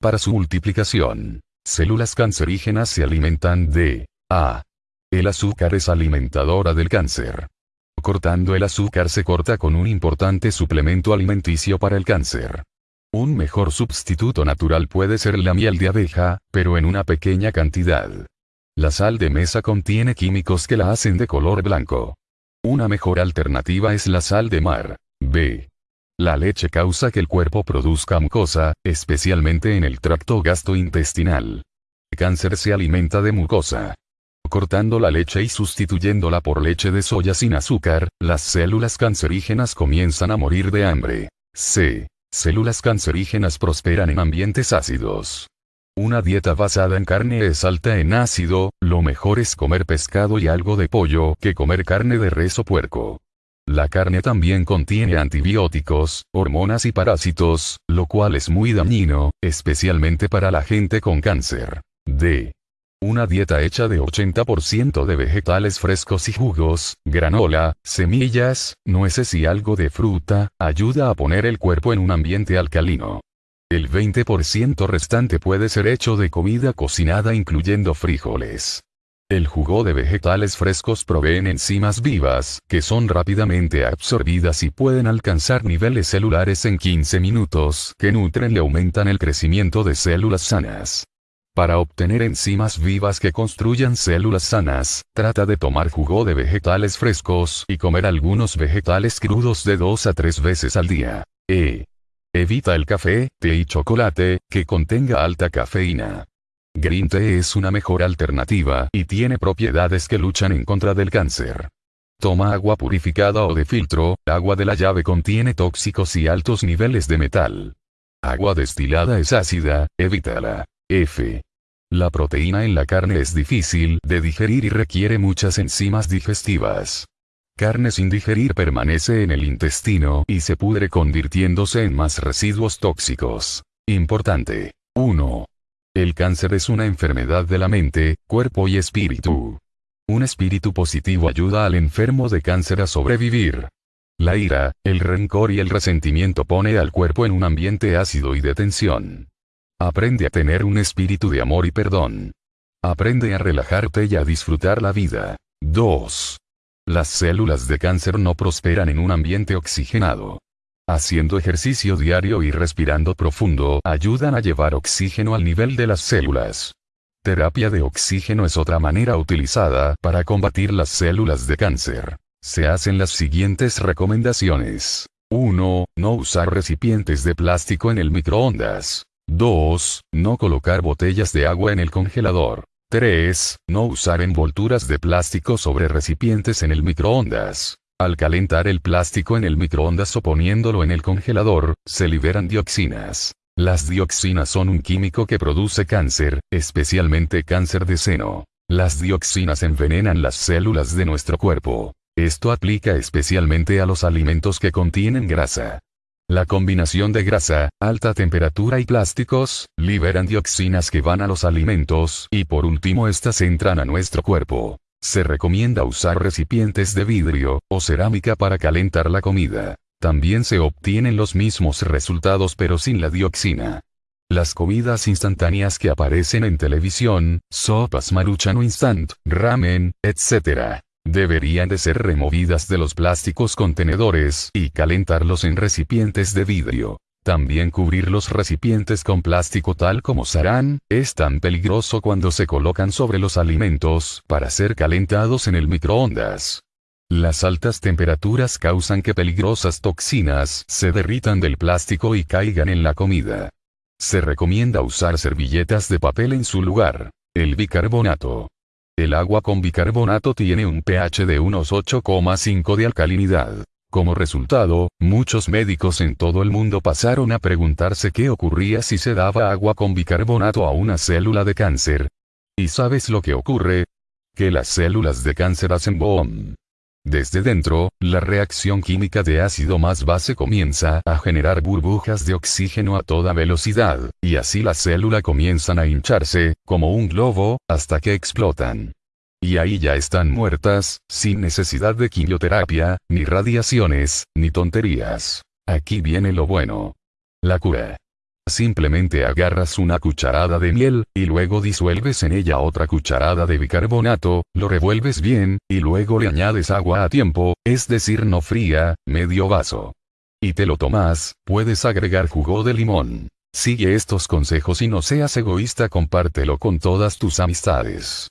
Para su multiplicación, células cancerígenas se alimentan de A. El azúcar es alimentadora del cáncer. Cortando el azúcar se corta con un importante suplemento alimenticio para el cáncer. Un mejor sustituto natural puede ser la miel de abeja, pero en una pequeña cantidad. La sal de mesa contiene químicos que la hacen de color blanco. Una mejor alternativa es la sal de mar. B. La leche causa que el cuerpo produzca mucosa, especialmente en el tracto gastrointestinal. El cáncer se alimenta de mucosa. Cortando la leche y sustituyéndola por leche de soya sin azúcar, las células cancerígenas comienzan a morir de hambre. C. Células cancerígenas prosperan en ambientes ácidos. Una dieta basada en carne es alta en ácido, lo mejor es comer pescado y algo de pollo que comer carne de res o puerco. La carne también contiene antibióticos, hormonas y parásitos, lo cual es muy dañino, especialmente para la gente con cáncer. D. Una dieta hecha de 80% de vegetales frescos y jugos, granola, semillas, nueces y algo de fruta, ayuda a poner el cuerpo en un ambiente alcalino. El 20% restante puede ser hecho de comida cocinada incluyendo frijoles. El jugo de vegetales frescos proveen enzimas vivas, que son rápidamente absorbidas y pueden alcanzar niveles celulares en 15 minutos, que nutren y aumentan el crecimiento de células sanas. Para obtener enzimas vivas que construyan células sanas, trata de tomar jugo de vegetales frescos y comer algunos vegetales crudos de 2 a 3 veces al día. E. Evita el café, té y chocolate, que contenga alta cafeína. Green Tea es una mejor alternativa y tiene propiedades que luchan en contra del cáncer. Toma agua purificada o de filtro, agua de la llave contiene tóxicos y altos niveles de metal. Agua destilada es ácida, evítala. F. La proteína en la carne es difícil de digerir y requiere muchas enzimas digestivas. Carne sin digerir permanece en el intestino y se pudre convirtiéndose en más residuos tóxicos. Importante. 1. El cáncer es una enfermedad de la mente, cuerpo y espíritu. Un espíritu positivo ayuda al enfermo de cáncer a sobrevivir. La ira, el rencor y el resentimiento pone al cuerpo en un ambiente ácido y de tensión. Aprende a tener un espíritu de amor y perdón. Aprende a relajarte y a disfrutar la vida. 2. Las células de cáncer no prosperan en un ambiente oxigenado. Haciendo ejercicio diario y respirando profundo ayudan a llevar oxígeno al nivel de las células. Terapia de oxígeno es otra manera utilizada para combatir las células de cáncer. Se hacen las siguientes recomendaciones. 1. No usar recipientes de plástico en el microondas. 2. No colocar botellas de agua en el congelador. 3. No usar envolturas de plástico sobre recipientes en el microondas. Al calentar el plástico en el microondas o poniéndolo en el congelador, se liberan dioxinas. Las dioxinas son un químico que produce cáncer, especialmente cáncer de seno. Las dioxinas envenenan las células de nuestro cuerpo. Esto aplica especialmente a los alimentos que contienen grasa. La combinación de grasa, alta temperatura y plásticos, liberan dioxinas que van a los alimentos, y por último estas entran a nuestro cuerpo. Se recomienda usar recipientes de vidrio o cerámica para calentar la comida. También se obtienen los mismos resultados pero sin la dioxina. Las comidas instantáneas que aparecen en televisión, sopas maruchan instant, ramen, etc. Deberían de ser removidas de los plásticos contenedores y calentarlos en recipientes de vidrio. También cubrir los recipientes con plástico tal como sarán, es tan peligroso cuando se colocan sobre los alimentos para ser calentados en el microondas. Las altas temperaturas causan que peligrosas toxinas se derritan del plástico y caigan en la comida. Se recomienda usar servilletas de papel en su lugar. El bicarbonato. El agua con bicarbonato tiene un pH de unos 8,5 de alcalinidad. Como resultado, muchos médicos en todo el mundo pasaron a preguntarse qué ocurría si se daba agua con bicarbonato a una célula de cáncer. ¿Y sabes lo que ocurre? Que las células de cáncer hacen boom. Desde dentro, la reacción química de ácido más base comienza a generar burbujas de oxígeno a toda velocidad, y así la célula comienzan a hincharse, como un globo, hasta que explotan. Y ahí ya están muertas, sin necesidad de quimioterapia, ni radiaciones, ni tonterías. Aquí viene lo bueno. La cura. Simplemente agarras una cucharada de miel, y luego disuelves en ella otra cucharada de bicarbonato, lo revuelves bien, y luego le añades agua a tiempo, es decir no fría, medio vaso. Y te lo tomas, puedes agregar jugo de limón. Sigue estos consejos y no seas egoísta compártelo con todas tus amistades.